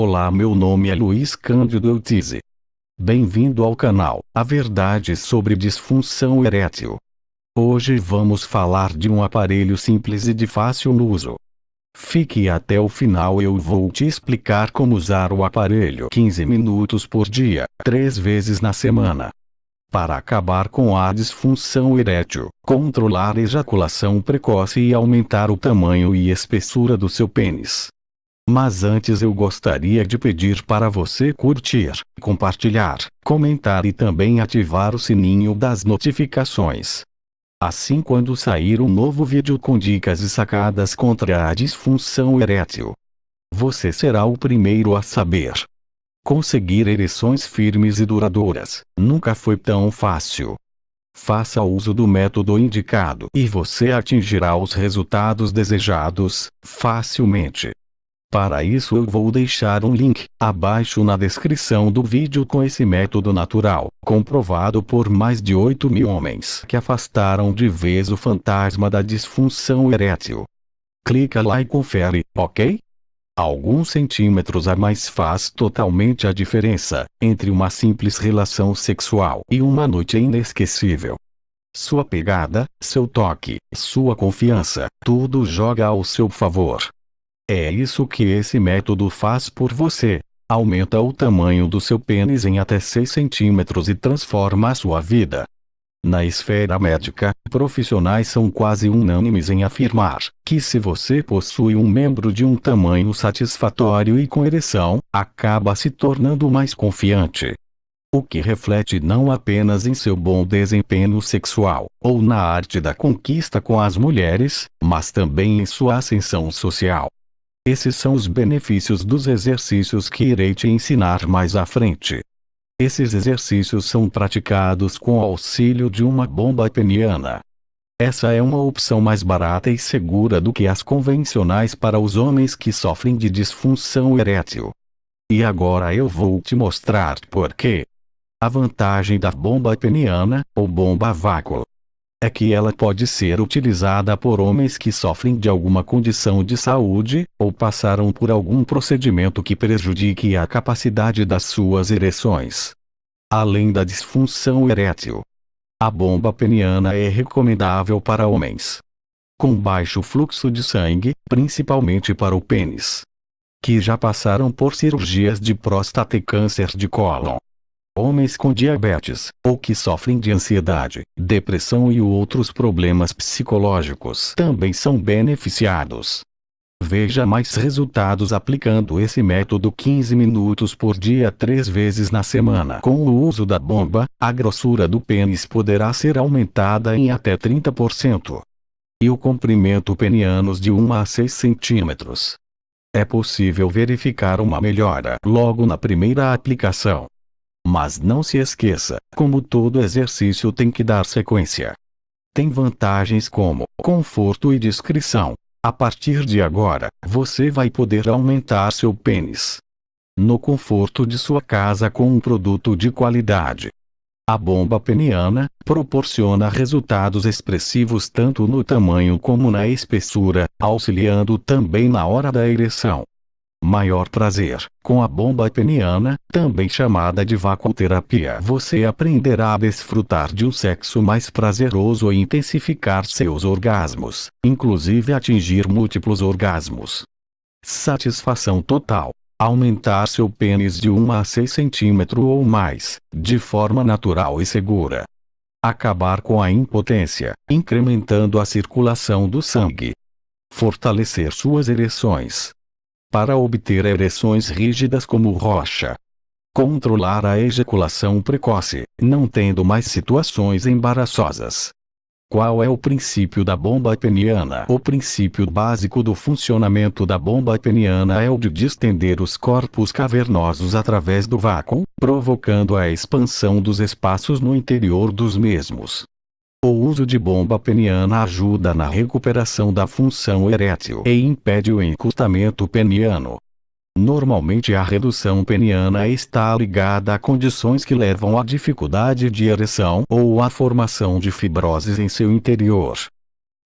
Olá meu nome é Luiz Cândido Eutize. Bem-vindo ao canal A Verdade sobre Disfunção Erétil. Hoje vamos falar de um aparelho simples e de fácil uso. Fique até o final eu vou te explicar como usar o aparelho 15 minutos por dia, 3 vezes na semana. Para acabar com a disfunção erétil, controlar a ejaculação precoce e aumentar o tamanho e espessura do seu pênis. Mas antes eu gostaria de pedir para você curtir, compartilhar, comentar e também ativar o sininho das notificações. Assim quando sair um novo vídeo com dicas e sacadas contra a disfunção erétil, você será o primeiro a saber. Conseguir ereções firmes e duradouras nunca foi tão fácil. Faça uso do método indicado e você atingirá os resultados desejados facilmente. Para isso eu vou deixar um link abaixo na descrição do vídeo com esse método natural, comprovado por mais de 8 mil homens que afastaram de vez o fantasma da disfunção erétil. Clica lá e confere, ok? Alguns centímetros a mais faz totalmente a diferença entre uma simples relação sexual e uma noite inesquecível. Sua pegada, seu toque, sua confiança, tudo joga ao seu favor. É isso que esse método faz por você. Aumenta o tamanho do seu pênis em até 6 centímetros e transforma a sua vida. Na esfera médica, profissionais são quase unânimes em afirmar que se você possui um membro de um tamanho satisfatório e com ereção, acaba se tornando mais confiante. O que reflete não apenas em seu bom desempenho sexual, ou na arte da conquista com as mulheres, mas também em sua ascensão social. Esses são os benefícios dos exercícios que irei te ensinar mais à frente. Esses exercícios são praticados com auxílio de uma bomba peniana. Essa é uma opção mais barata e segura do que as convencionais para os homens que sofrem de disfunção erétil. E agora eu vou te mostrar por quê. A vantagem da bomba peniana, ou bomba vácuo, é que ela pode ser utilizada por homens que sofrem de alguma condição de saúde, ou passaram por algum procedimento que prejudique a capacidade das suas ereções. Além da disfunção erétil, a bomba peniana é recomendável para homens com baixo fluxo de sangue, principalmente para o pênis, que já passaram por cirurgias de próstata e câncer de cólon homens com diabetes, ou que sofrem de ansiedade, depressão e outros problemas psicológicos também são beneficiados. Veja mais resultados aplicando esse método 15 minutos por dia três vezes na semana. Com o uso da bomba, a grossura do pênis poderá ser aumentada em até 30%. E o comprimento penianos de 1 a 6 centímetros. É possível verificar uma melhora logo na primeira aplicação. Mas não se esqueça, como todo exercício tem que dar sequência. Tem vantagens como conforto e discrição. A partir de agora, você vai poder aumentar seu pênis no conforto de sua casa com um produto de qualidade. A bomba peniana proporciona resultados expressivos tanto no tamanho como na espessura, auxiliando também na hora da ereção maior prazer. Com a bomba peniana, também chamada de vacuoterapia, você aprenderá a desfrutar de um sexo mais prazeroso e intensificar seus orgasmos, inclusive atingir múltiplos orgasmos. Satisfação total. Aumentar seu pênis de 1 a 6 centímetros ou mais, de forma natural e segura. Acabar com a impotência, incrementando a circulação do sangue. Fortalecer suas ereções, para obter ereções rígidas como rocha. Controlar a ejaculação precoce, não tendo mais situações embaraçosas. Qual é o princípio da bomba peniana? O princípio básico do funcionamento da bomba peniana é o de distender os corpos cavernosos através do vácuo, provocando a expansão dos espaços no interior dos mesmos. O uso de bomba peniana ajuda na recuperação da função erétil e impede o encurtamento peniano. Normalmente a redução peniana está ligada a condições que levam à dificuldade de ereção ou à formação de fibroses em seu interior.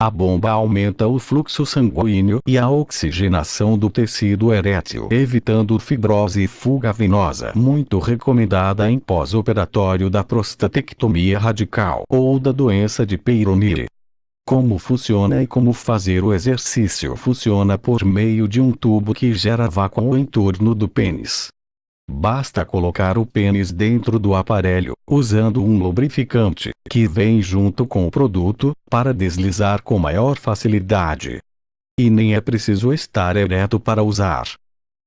A bomba aumenta o fluxo sanguíneo e a oxigenação do tecido erétil, evitando fibrose e fuga venosa, muito recomendada em pós-operatório da prostatectomia radical ou da doença de Peyronie. Como funciona e como fazer o exercício funciona por meio de um tubo que gera vácuo em torno do pênis. Basta colocar o pênis dentro do aparelho, usando um lubrificante, que vem junto com o produto, para deslizar com maior facilidade. E nem é preciso estar ereto para usar.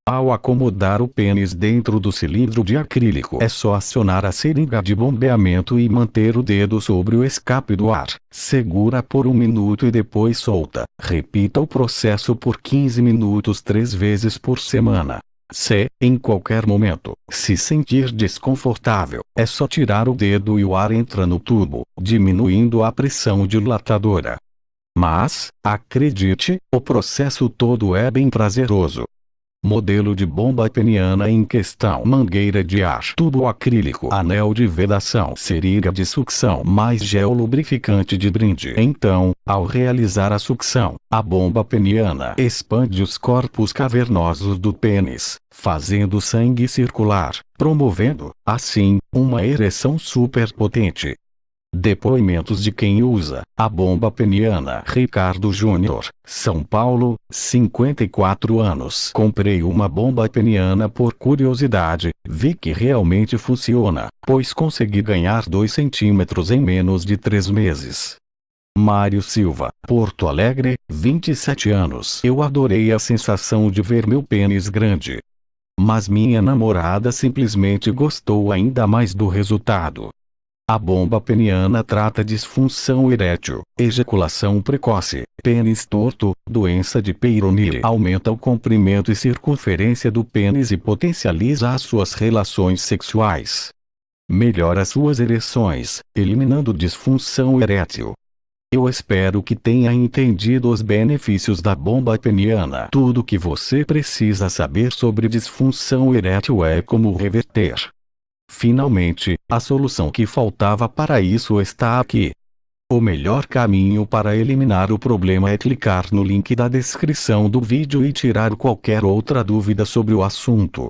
Ao acomodar o pênis dentro do cilindro de acrílico é só acionar a seringa de bombeamento e manter o dedo sobre o escape do ar. Segura por um minuto e depois solta. Repita o processo por 15 minutos três vezes por semana. Se, em qualquer momento, se sentir desconfortável, é só tirar o dedo e o ar entra no tubo, diminuindo a pressão dilatadora. Mas, acredite, o processo todo é bem prazeroso. Modelo de bomba peniana em questão mangueira de ar tubo acrílico anel de vedação seringa de sucção mais gel lubrificante de brinde então, ao realizar a sucção, a bomba peniana expande os corpos cavernosos do pênis, fazendo sangue circular, promovendo, assim, uma ereção superpotente. Depoimentos de quem usa a bomba peniana. Ricardo Júnior, São Paulo, 54 anos. Comprei uma bomba peniana por curiosidade, vi que realmente funciona, pois consegui ganhar 2 centímetros em menos de 3 meses. Mário Silva, Porto Alegre, 27 anos. Eu adorei a sensação de ver meu pênis grande. Mas minha namorada simplesmente gostou ainda mais do resultado. A bomba peniana trata disfunção erétil, ejaculação precoce, pênis torto, doença de Peyronie. Aumenta o comprimento e circunferência do pênis e potencializa as suas relações sexuais. Melhora suas ereções, eliminando disfunção erétil. Eu espero que tenha entendido os benefícios da bomba peniana. Tudo o que você precisa saber sobre disfunção erétil é como reverter. Finalmente, a solução que faltava para isso está aqui. O melhor caminho para eliminar o problema é clicar no link da descrição do vídeo e tirar qualquer outra dúvida sobre o assunto.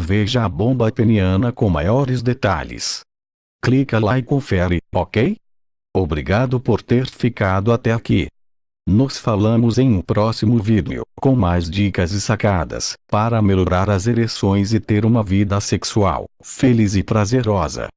Veja a bomba peniana com maiores detalhes. Clica lá e confere, ok? Obrigado por ter ficado até aqui. Nos falamos em um próximo vídeo, com mais dicas e sacadas, para melhorar as ereções e ter uma vida sexual, feliz e prazerosa.